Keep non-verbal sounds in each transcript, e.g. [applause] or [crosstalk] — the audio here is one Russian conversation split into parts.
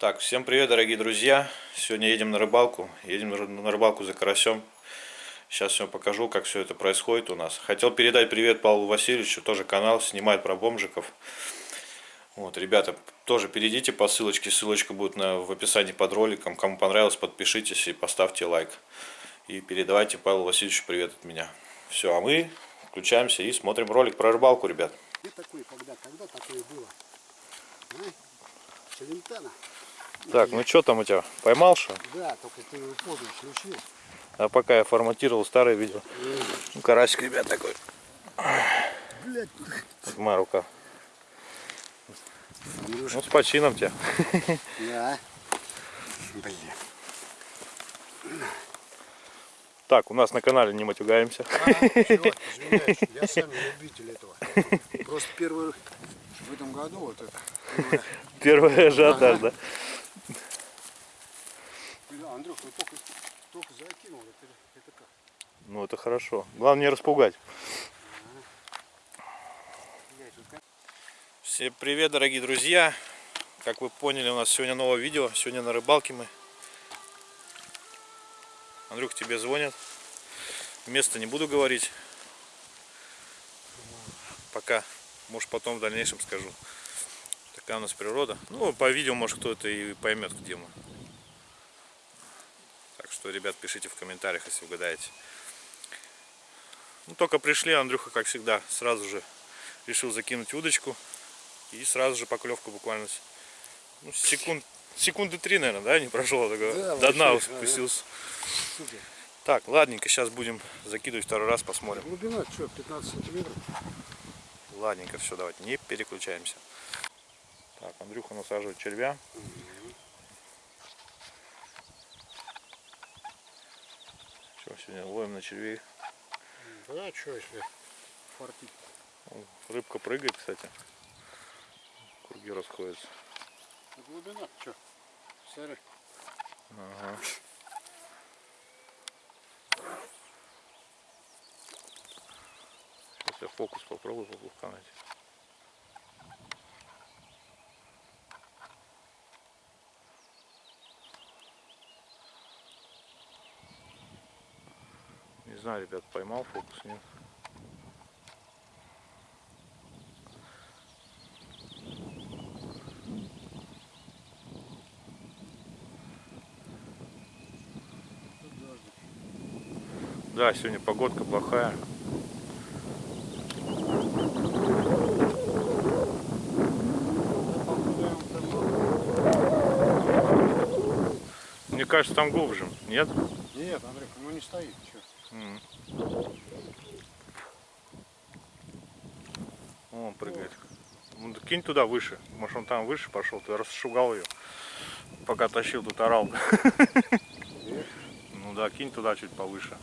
Так, всем привет, дорогие друзья! Сегодня едем на рыбалку. Едем на рыбалку за карасем. Сейчас все покажу, как все это происходит у нас. Хотел передать привет Павлу Васильевичу, тоже канал, снимает про бомжиков. Вот, ребята, тоже перейдите по ссылочке, ссылочка будет на, в описании под роликом. Кому понравилось, подпишитесь и поставьте лайк. И передавайте Павлу Васильевичу привет от меня. Все, а мы включаемся и смотрим ролик про рыбалку, ребят. Где такой, когда, когда такое было? А? Челентано. Так, ну что там у тебя? Поймал что? Да, только ты его поздно включил. А пока я форматировал старое видео. Ну, карасик, ребят, такой. Блять. Вот моя рука. Ну, с почином тебя. Да. Блин. Так, у нас на канале не матюгаемся. А, чувак, извиняюсь, я сам любитель этого. Просто первый в этом году вот это. Первый ажиотаж, да? Андрюх, ну только, только закинул, это, это как? Ну, это хорошо. Главное не распугать. Я тут как- Всем привет, дорогие друзья! Как вы поняли, у нас сегодня новое видео. Сегодня на рыбалке мы. Андрюх, тебе звонят. Место не буду говорить. Пока. Может потом в дальнейшем скажу. Такая у нас природа. Ну, по видео, может кто-то и поймет, где мы. Так что, ребят, пишите в комментариях, если угадаете. Ну, только пришли, Андрюха, как всегда, сразу же решил закинуть удочку. И сразу же поклевка буквально ну, секунд, секунды три, наверное, да, не прошло. такого. Да, До дна спустился. Супер. Так, ладненько, сейчас будем закидывать второй раз, посмотрим. Глубина что, 15 сантиметров? Ладненько, все, давайте, не переключаемся. Так, Андрюха насаживает червя. Что, сегодня ловим на червей. Да, что если фартить? Рыбка прыгает, кстати. Круги расходятся. Глубина что? Смотри. Ага. Сейчас я фокус попробую поплавка найти. Не знаю, ребят, поймал фокус, нет. Да, сегодня погодка плохая. Мне кажется, там глубже. Нет? Нет, Андрюх, ну не стоит. Что? О, он прыгает. Ну, кинь туда выше. Может он там выше пошел, ты расшугал ее. Пока тащил, тут орал. [laughs] Ну да, кинь туда чуть повыше.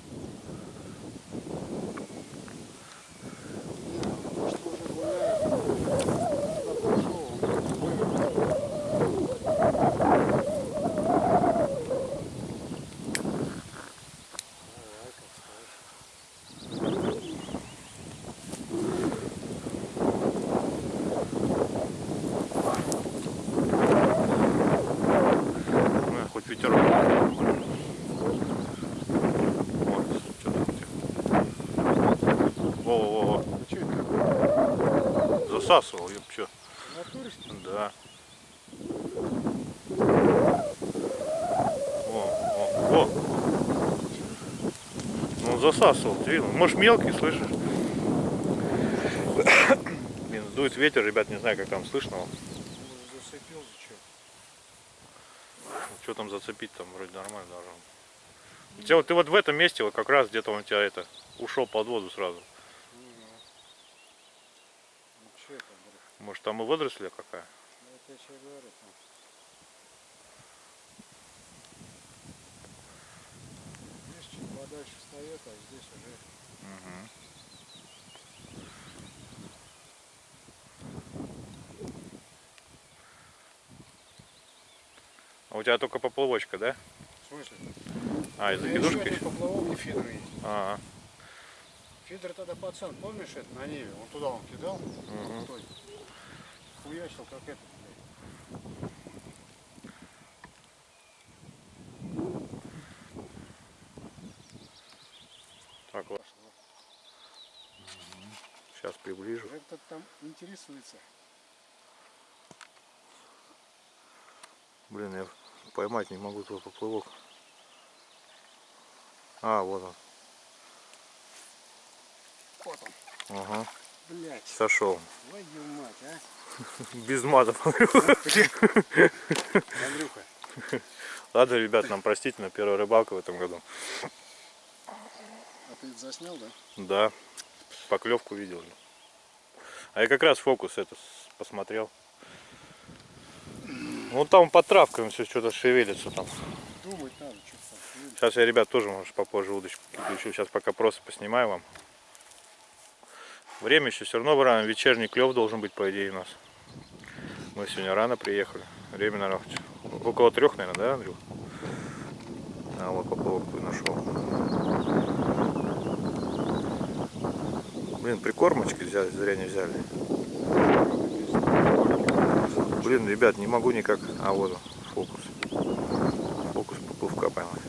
Может, уже гуляет. Туда пошел, он вывел. Давай, как скажешь. Ну, хоть ветерок. Вот, что там у тебя? Во-во-во, Ну что это? Засасывал, чё? Натуре? Да. О, о, о. Ну, он засасывал, ты видел? Может, мелкий, слышишь? Блин, дует ветер, ребят, не знаю, как там слышно. Может, зацепил, что? Что там зацепить, там вроде нормально должно. У тебя вот ты вот в этом месте, вот как раз где-то он у тебя это ушел под воду сразу. Ну, что это, Андрюх? Может там и водоросли какая? Ну, это я тебе говорю. там. Здесь чуть подальше встает, а здесь уже Мгм. А у тебя только поплавочка, да? В смысле? А, из Ну, еще поплавок и фидер есть. А, Фидер тогда пацан, помнишь это на Неве? Он туда он кидал, той. Хуячил как это, блядь. так вот. Сейчас приближу. Этот там интересуется. Блин, я поймать не могу твой поплывок. А, вот он. Вот он, Ага, блядь. сошел. Твою мать, а? Без матов. Андрюха, Ладно, ребят, нам простите, на первая рыбалка в этом году. а ты это заснял, да? Да, поклевку видел. А я как раз фокус это посмотрел. Ну там под травкой все что-то шевелится там. Думать надо, что там. Сейчас я, ребят, тоже, может, попозже удочку включу. Сейчас пока просто поснимаю вам. Время еще все равно рано. Вечерний клев должен быть, по идее, у нас. Мы сегодня рано приехали. Время, наверное, около трех, наверное, да, Андрю? А вот поплавок нашел. Блин, прикормочки взяли, зря не взяли. Блин, ребят, не могу никак. А вот фокус. Фокус поплавка поймать.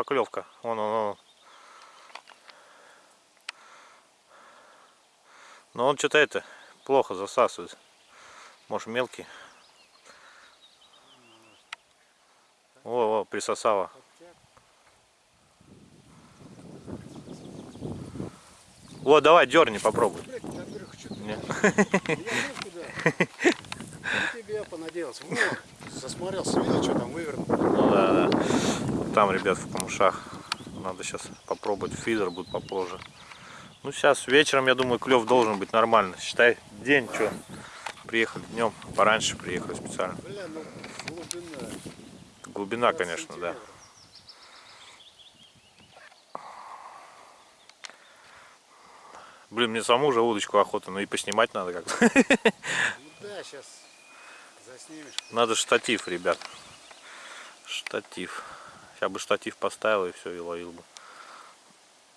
Поклевка. Вон он, он. Но он что-то это плохо засасывает. Может мелкий. О, о, присосало. Вот, давай, дерни, попробуй. Блядь, Андрюха, что ты? Не. Я тебе понадеялся. Вот, засмотрелся, видел, что там вывернул. Ну да, да. Там, ребят, в камышах. Надо сейчас попробовать. Фидер будет попозже. Ну, сейчас вечером, я думаю, клев должен быть нормально. Считай, день, что. Приехали днем, пораньше приехали специально. Бля, ну глубина. Глубина, 20 конечно, да. Блин, мне саму уже удочку охота, ну и поснимать надо как-то. Ну да, сейчас заснимешь. Надо штатив, ребят. Штатив. Сейчас бы штатив поставил и все, и ловил бы.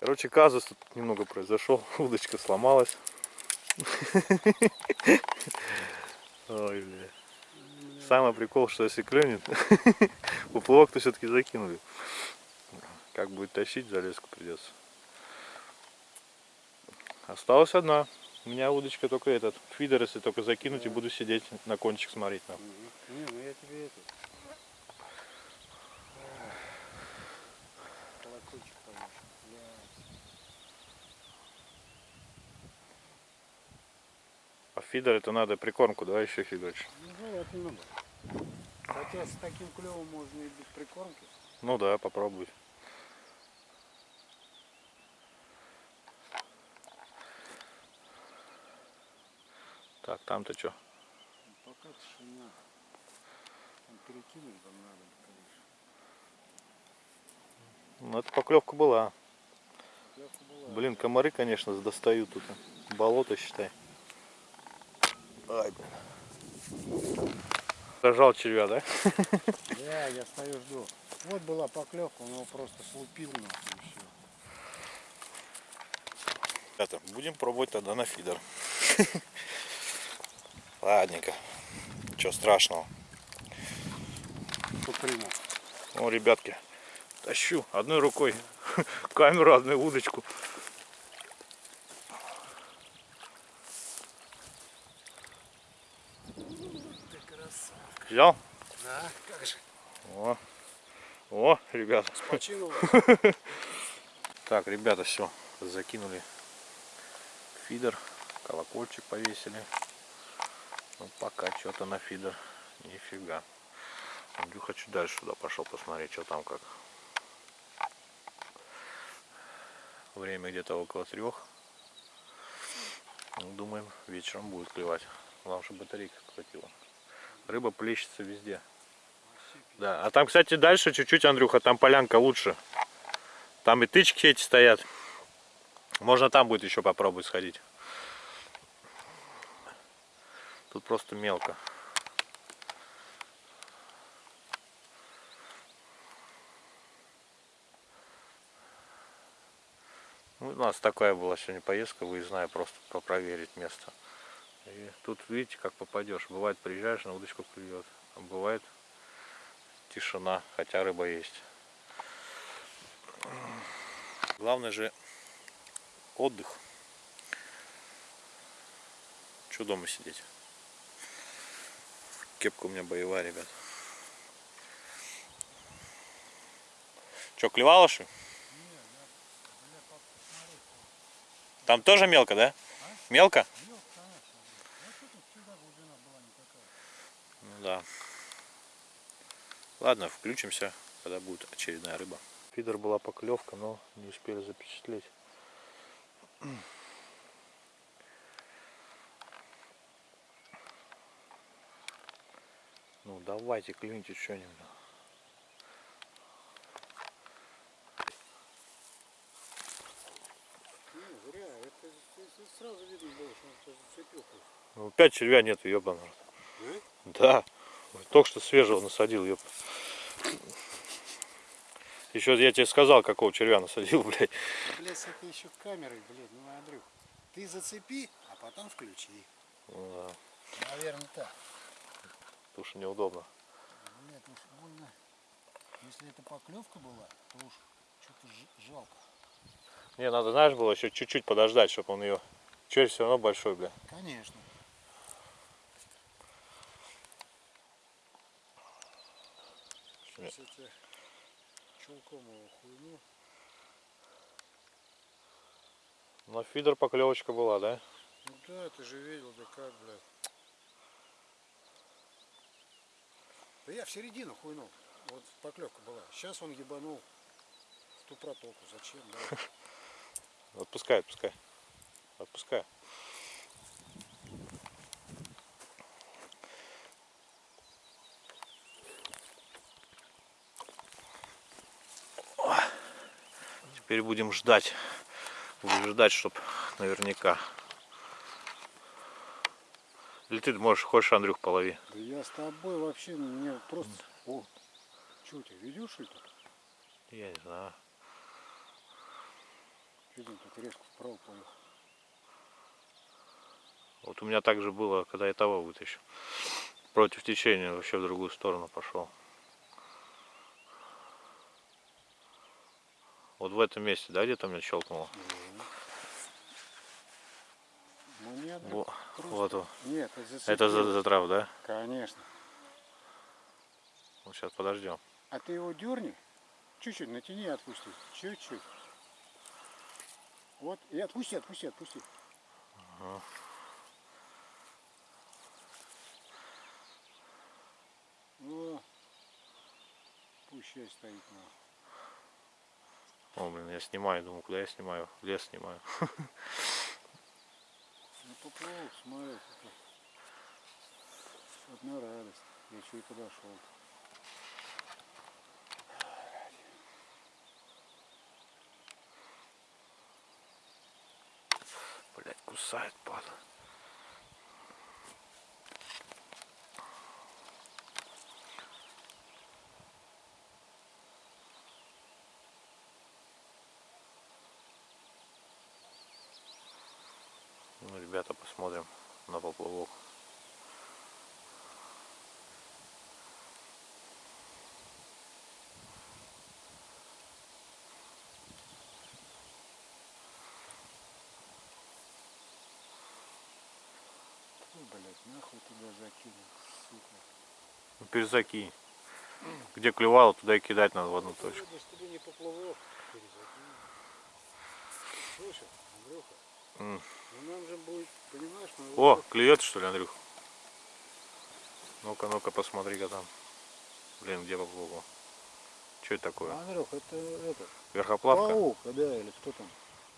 Короче, казус тут немного произошел. [laughs] Удочка сломалась. Ой, бля. Самый прикол, что если клюнет, [laughs] поплавок-то все-таки закинули. Как будет тащить, залезку придется. Осталась одна. У меня удочка только этот. Фидер, если только закинуть, и буду сидеть на кончик смотреть. На. Не, ну я тебе это. Колокольчик поешь. А фидер это надо прикормку, да, еще фидерч. Ну, это надо. Хотя с таким клевом можно и без прикормки. Ну да, попробуй. Так, там-то что? Пока тишина. Там перекинуть там надо, конечно. Ну это поклевка была. Клевка была. Блин, комары, конечно, достают тут. Болото, считай. Ай, блин. Зажал червя, да? Да, я стою жду. Вот была поклевка, он его просто слупил нахуй и все. Ребята, будем пробовать тогда на фидер. [laughs] Ладненько. Ничего страшного. О, ребятки, тащу одной рукой [laughs] камеру, одной удочку. Взял? Да, как же. О, о, ребята. [laughs] Так, ребята, все, закинули фидер, колокольчик повесили. Ну, пока что-то на фидер, нифига. Андрюха чуть дальше туда пошел посмотреть, что там как. Время где-то около трех. Ну, думаем, вечером будет клевать. Главное, чтобы батарейка хватило. Рыба плещется везде. Да, а там, кстати, дальше чуть-чуть, Андрюха, там полянка лучше. Там и тычки эти стоят. Можно там будет еще попробовать сходить. Тут просто мелко. Ну, у нас такая была сегодня поездка выездная, просто проверить место. И тут видите, как попадешь. Бывает, приезжаешь, на удочку клюет. А бывает тишина, хотя рыба есть. Главное же отдых. Че дома сидеть? Кепка у меня боевая, ребят. Че, клевало что? Там тоже мелко, да? Мелко, конечно. Ну что тут всегда глубина была не такая. Ну да. Ладно, включимся, когда будет очередная рыба. Фидер была поклевка, но не успели запечатлеть. Ну давайте, клюните что-нибудь. Не, зря. Это, это сразу видно было, что он тебя зацепил. просто. Ну, опять червя нету, ёбаный. рот. Да? Только что свежего насадил, ёп. Еще я тебе сказал, какого червя насадил, [laughs] блядь. Блядь, с этой еще камерой, блядь, ну Андрюх. Ты зацепи, а потом включи. Ну да, Наверное, так. потому что неудобно. Блядь, уж больно. Если это поклевка была, то уж что-то жалко. Не, надо, знаешь, было еще чуть-чуть подождать, чтобы он ее... Червь все равно большой, бля. Конечно. Сейчас я тебе чулком его хуйню. Но фидер поклевочка была, да? Ну да, ты же видел, да как, блядь. Да я в середину хуйнул. Вот поклевка была. Сейчас он ебанул в ту протоку. Зачем, да? [laughs] Отпускай, отпускай. Отпускай. Теперь будем ждать. Будем ждать, чтоб наверняка. Или ты можешь, хочешь, Андрюх, полови. Да я с тобой вообще, мне просто... О, что ты, ведешь что тут? Я не знаю. Видим, тут резко вправо поехал. Вот у меня так же было, когда я того вытащил. Против течения вообще в другую сторону пошел. Вот в этом месте, да, где-то меня щелкнуло? Ну нет, Во- Вот. Нет, это за, за трав, да? Конечно. Вот сейчас подождем. А ты его дерни, чуть-чуть натяни и отпусти. Чуть-чуть. Вот, и отпусти, отпусти, отпусти. О, пусть стоит на. О, блин, я снимаю, думаю, куда я снимаю? Лес снимаю. Ну поплыл, смотри, одна радость. Я еще и подошел. Блять, кусает, падла. Ну, ребята, посмотрим на поплавок. Блядь, нахуй туда закинул, сука. Ну, перезакинь. Где клевало, туда и кидать надо в одну точку. Сегодня, чтобы не поплывок, перезакинул. Слушай, Андрюха, Ну будет, О, клюет что ли, Андрюх? Ну-ка, ну-ка, посмотри-ка там. Блин, где поплавок? Что это такое? Андрюх, это этот, Верхоплавка? паук, да, или кто там,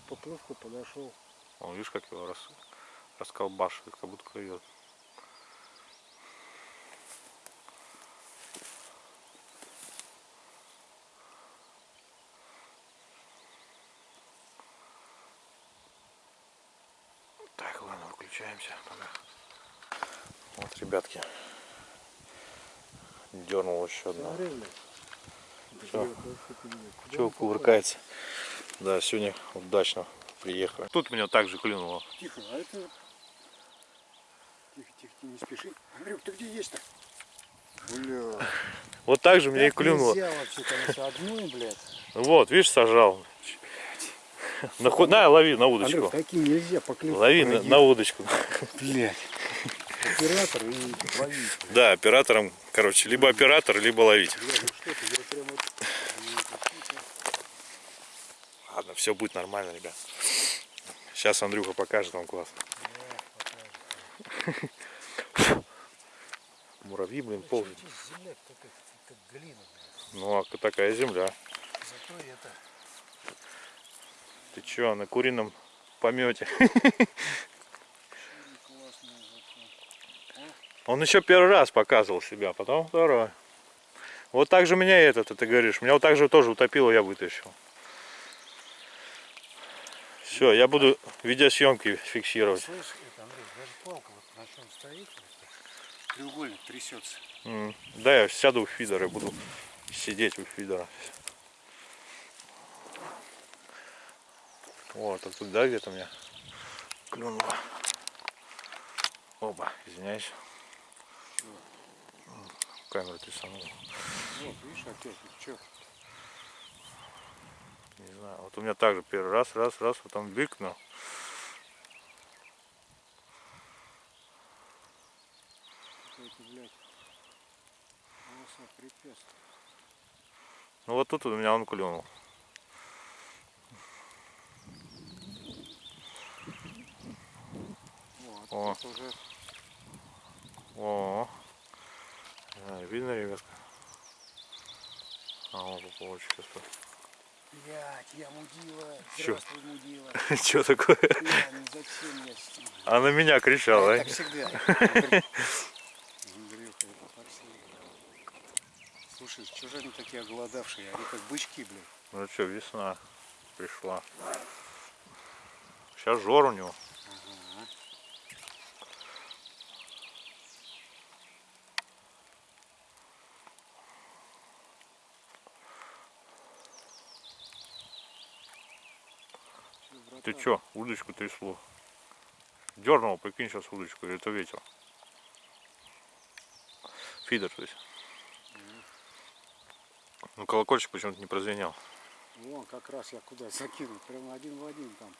поплывку подошел. Он, видишь, как его рас... расколбашивает, как будто клюет. Выключаемся. Пока. Вот, ребятки. Дернул еще одна. Всё. Чего кувыркается? Да, сегодня удачно приехали. Тут меня также клюнуло. Тихо, а это... Тихо, тихо, не спеши. Андрюк, ты где есть-то? Бля. Вот так же меня и клюнуло. Нельзя вообще, конечно, одной, блядь. Вот, видишь, сажал. [laughs] На, ход- на, лови на удочку. Андрюк, таким нельзя поклевать. Лови на, на удочку. [laughs] Блядь. Оператор и ловить. Да, оператором, короче, либо оператор, либо ловить. Ну что ты, я прям вот... [laughs] Ладно, все будет нормально, ребят. Сейчас Андрюха покажет вам класс. Муравьи, блин, блядь. Ну, а такая земля. Зато это... Ты чё, на курином помете? [laughs] Он еще первый раз показывал себя, потом второй. Вот так же меня и этот, ты говоришь. Меня вот так же тоже утопило, я вытащил. Все, я буду видеосъемки фиксировать. Слышь, это, Андрей, даже палка вот на чем стоит, треугольник трясется. М, Да, я сяду в фидер и буду сидеть у фидера. Вот, а тут, да, где-то у меня клюнуло. Оба, извиняюсь. Камеру ты сам. Вот, видишь, опять, что? Не знаю. Вот у меня также первый раз, раз, раз, потом препятствий. Ну вот тут у меня он клюнул. Вот, О. уже О, А, видно, ребятка? А, он поплавочек сейчас. Блядь, я мудила. Чё? Здравствуй, мудила. [laughs] Что такое? Я, ну зачем я с ним? А меня кричал, Так да? всегда. Андрюха, это так всегда. [laughs] Слушай, что же они такие оголодавшие? Они как бычки, блядь. Ну что, весна пришла. Сейчас жор у него. Ага. Чё, Ты чё, удочку трясло? Дернул, прикинь, сейчас удочку, или это ветер? Фидер, то есть. Ну, колокольчик почему-то не прозвенел. Вон как раз я куда закинул, прямо один в один там.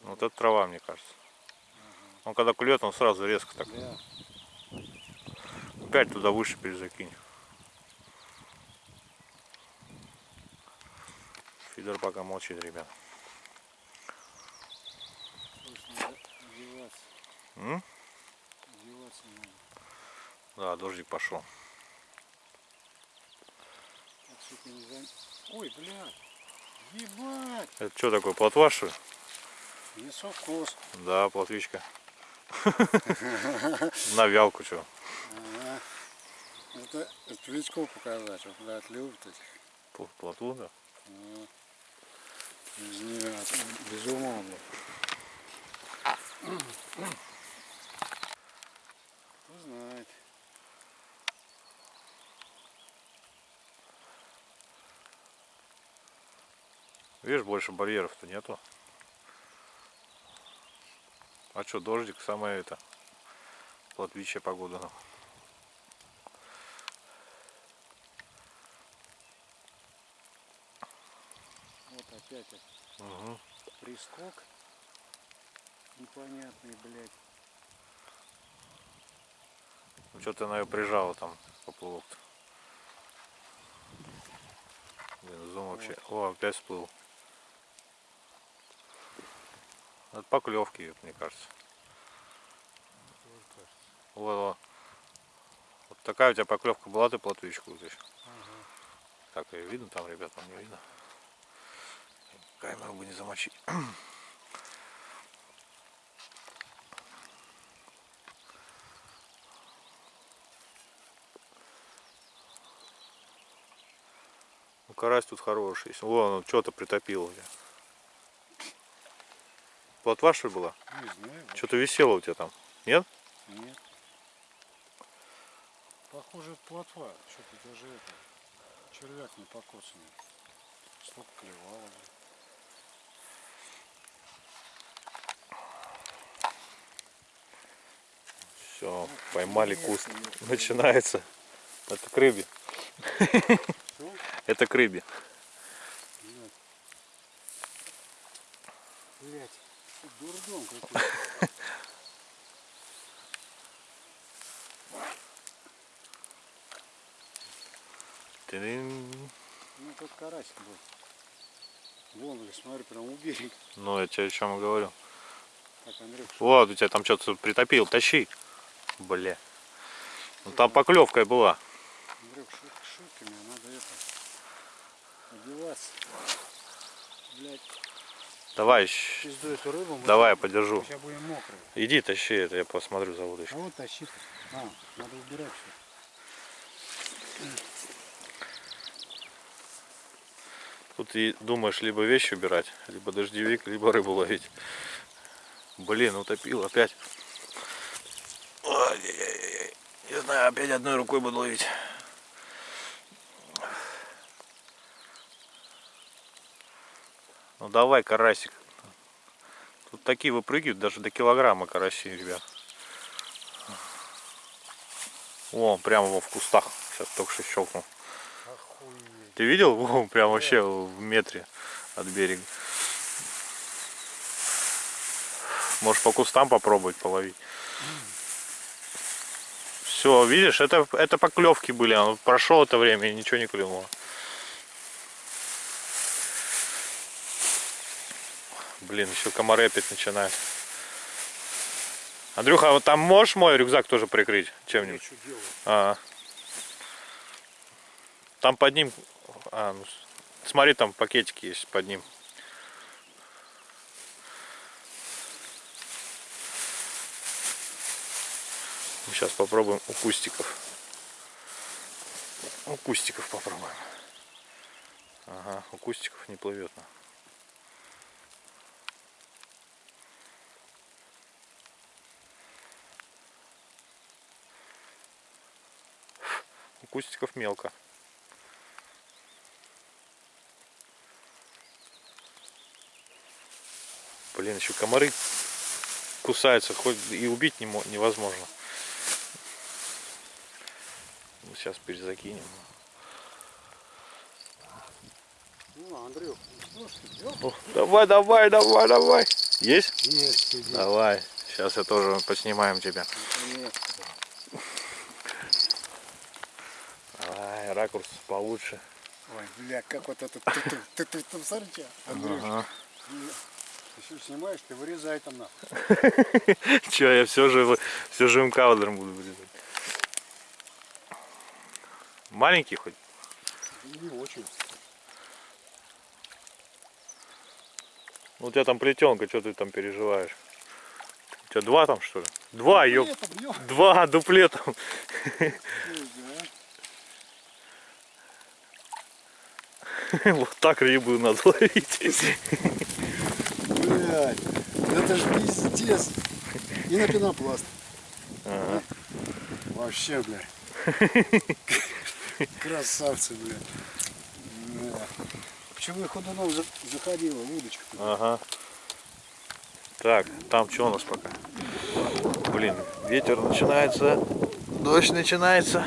Вот это трава, мне кажется. Он когда клюет, он сразу резко так. Да, Опять туда выше перезакинь. Фидер пока молчит, ребят. М? Да, дождик пошел. Не. Ой, блядь! Ебать! Это что такое, плотва что ли? Мясокос. Да, плотвичка. [laughs] На вялку что? Это новичков показать, вот, блядь, любят этих. Плотву, да? Ну, Без нее без ума, блядь. Кто знает. Видишь, больше барьеров-то нету. А что, дождик, самое это, плотвичья погода. ну. Вот опять Угу. прискок. Непонятный, блядь. Ну что ты на ее прижала там, поплавок-то. Блин, зум вообще. О, опять всплыл. Это поклевки, мне кажется. Тоже кажется. Во, во. Вот такая у тебя поклевка была, ты плотвичку вытащил. Ага. Так, ее видно там, ребят, там не видно. Камеру бы не замочить. [clears throat] Ну, карась тут хороший. Вон, он что-то притопил. у тебя. Плотва, что ли, была? Не знаю. Что-то висело у тебя там. Нет? Нет. Похоже, это плотва. Что-то даже это. Червяк не покоцанный. Столько клевало. Все, поймали куст. Начинается. Это к рыбе. Это к рыбе. Блять, дурдом какой-то. Ну, тут карасик был. Вон, блин, смотри, прям у берега. Ну, я тебе о чем и говорю. Так, Андрюх, Вот, у тебя там что-то притопил. Тащи. Бля. Ну там поклевка была. Шутками, а надо это, одеваться. Блять, Давай, рыбу. мы давай я подержу. Сейчас будем мокрые. Иди, тащи это, я посмотрю за А удочкой. вот тащи. А, надо убирать все. Тут и думаешь либо вещи убирать, либо дождевик, либо рыбу ловить. Блин, утопил опять. Не знаю, опять одной рукой буду ловить. Ну давай, карасик. Тут такие выпрыгивают даже до килограмма караси, ребят. О, прямо во в кустах. Сейчас только что щелкнул. Охуеть. Ты видел? Во, прям вообще в метре от берега. Можешь по кустам попробовать половить. [clears throat] Все, видишь, это, это поклевки были. Он прошел это время и ничего не клюнуло. Блин, еще комары опять начинают. Андрюха, а вот там можешь мой рюкзак тоже прикрыть чем-нибудь? А. Там под ним. А, ну, смотри, там пакетики есть под ним. Сейчас попробуем у кустиков. У кустиков попробуем. Ага, у кустиков не плывет. У кустиков мелко. Блин, еще комары кусаются, хоть и убить не мо- невозможно. Ну, сейчас перезакинем. Ну, Андрюх, ну что? О, давай, давай, давай, давай. Есть? Есть, сиди. Давай. Сейчас я тоже поснимаем тебя. Наконец-то. Давай, ракурс получше. Ой, бля, как вот этот ты, ты, там смотрите, Андрюх, Ага. ты все снимаешь, ты вырезай там нахуй. [laughs] Че, я все же все живым кадром буду вырезать. Маленький хоть? Не очень. Ну, у тебя там плетенка, что ты там переживаешь? У тебя два там что ли? Два, ёп. Это бьем. Два дуплетом. [laughs] Вот так рыбу надо ловить. Блядь, это ж пиздец. И на пенопласт. Ага. Вообще, блядь. [laughs] Красавцы, блядь. Да. Почему я ходуном за- заходила, удочка? Ага. Так, там что у нас пока? Блин, ветер начинается, дождь начинается.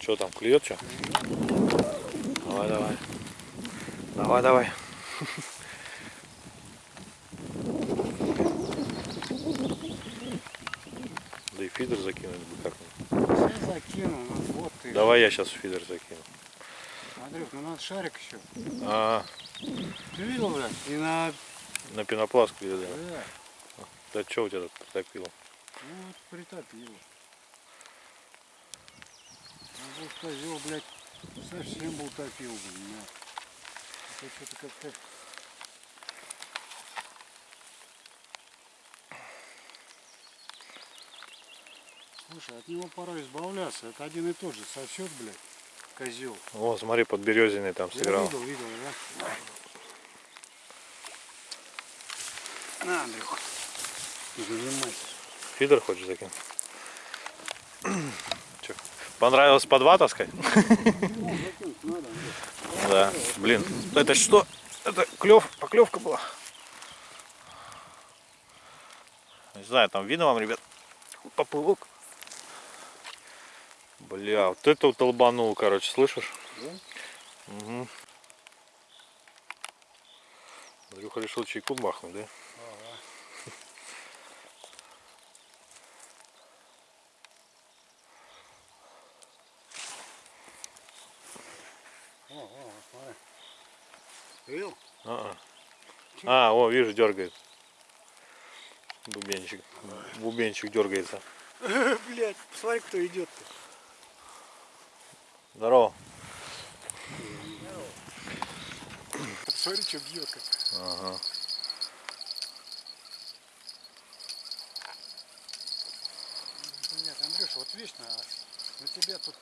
Что там, клюет что? Давай, давай. Давай, давай. [laughs] Да и фидер закинуть бы как-нибудь. Закину, ну вот ты. Давай я сейчас фидер закину. Андрюх, ну надо шарик еще. А, Ты видел, блядь? И на... на пенопласт клюет, да. Бля, Да что у тебя тут притопило? ну вот притопило. А вот козел, блядь, совсем был топил, на. Это что-то как-то... Слушай, от него пора избавляться. Это один и тот же сосет, блядь. Козел. О, смотри, под березиной там Я сыграл. видел, видел, да? На, Андрюха. Занимайся. Фидер хочешь закинуть? Понравилось по два таскать? Ну. Да. Блин, это что? Это клев, поклевка была. Не знаю, там видно вам, ребят, поплывок. Бля, вот это вот долбанул, короче, слышишь? Да? Угу. Андрюха решил чайку бахнуть, да? Ага. О, о, смотри. Видел? А, а, о, вижу, дергает. Бубенчик. Бубенчик дергается. [laughs] Блять, посмотри, кто идет-то. Здорово. Посмотри, что бьет как. Ага. Блядь, Андрюша, вот вечно а на тебя тут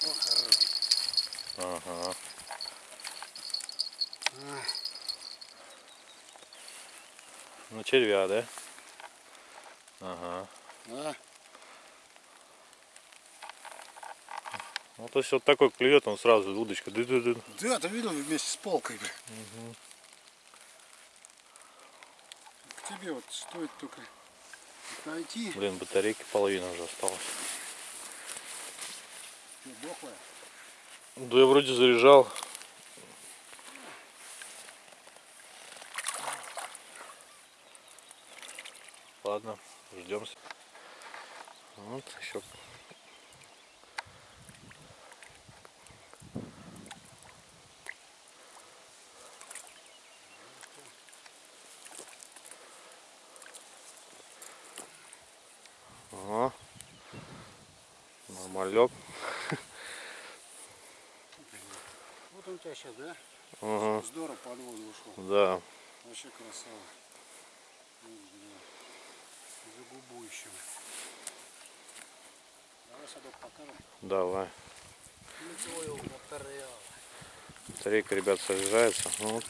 О, хорош. Ага. А, Ну, червя, да? Ага. а, Ну, то есть вот такой клюет, он сразу удочка. ды ды ды Да, ты видел вместе с палкой, бля. К тебе вот стоит только найти. Блин, батарейки половина уже осталось. Что, дохлая? Да я вроде заряжал. Ладно, ждем. Вот еще. Ага. Нормалек. [laughs] Вот он у тебя сейчас, да? Ага. Здорово под воду ушел. Да. Вообще красава. Вот, бля. За губу еще. Давай садок покажем. Давай. Повторял. Батарейка, ребят, заряжается. Ну Вот.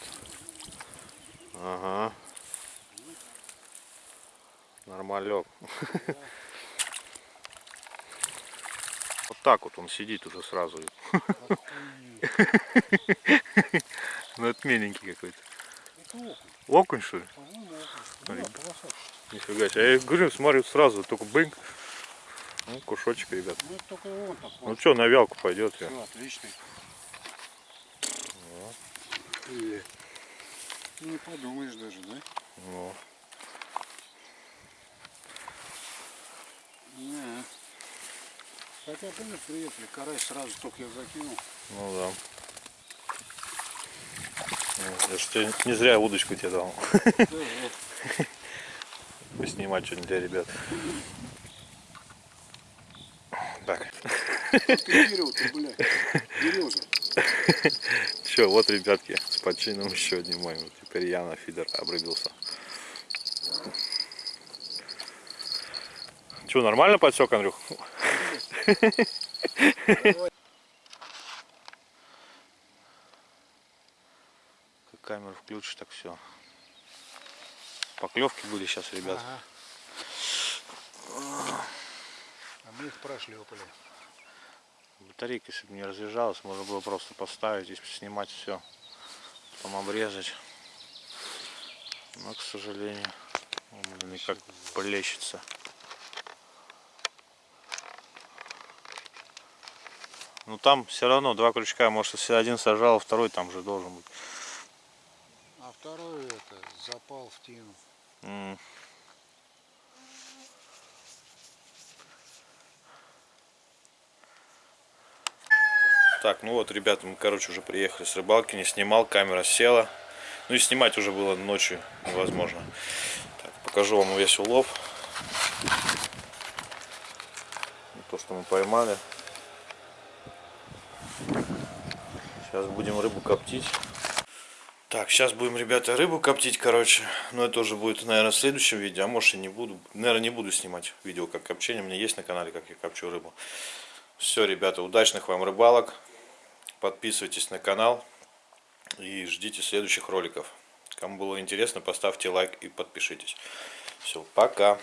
Ага. Нормалек. Вот так вот он сидит уже сразу. Ну это миленький какой-то. Окунь. Окунь что ли? По-моему, окунь. Да. Нифига себе. Я говорю, смотрю сразу, только бынк. Ну, кушочек, ребят. Ну он так. Ну что, на вялку пойдет. я. Все, отличный. Э, Не подумаешь даже, да? Ну, Не. Хотя, помнишь, приехали, карась сразу только я закинул. ну да. Я же тебе не зря удочку тебе дал. Да, вот. [laughs] Поснимать что-нибудь для ребят. Так. Все, вот, ребятки, с почином еще мой. Вот Теперь я на фидер обрубился. Че, нормально подсек, Андрюх? Камеру включишь, так все. Поклевки были сейчас, ребят. Ага. А мы их прошлепали. Батарейка, если бы не разряжалась, можно было просто поставить и снимать все. Потом обрезать. Но, к сожалению, он никак плещется. Ну там все равно два крючка, может если один сажал, а второй там же должен быть. А второй это запал в тину. Так, ну вот, ребята, мы, короче, уже приехали с рыбалки, не снимал, камера села. Ну и снимать уже было ночью невозможно. Так, покажу вам весь улов. То, что мы поймали. Сейчас будем рыбу коптить. Так, сейчас будем, ребята, рыбу коптить, короче. Но это уже будет, наверное, в следующем видео. А может и не буду. Наверное, не буду снимать видео как копчение. У меня есть на канале, как я копчу рыбу. Все, ребята, удачных вам рыбалок. Подписывайтесь на канал. И ждите следующих роликов. Кому было интересно, поставьте лайк и подпишитесь. Все, пока.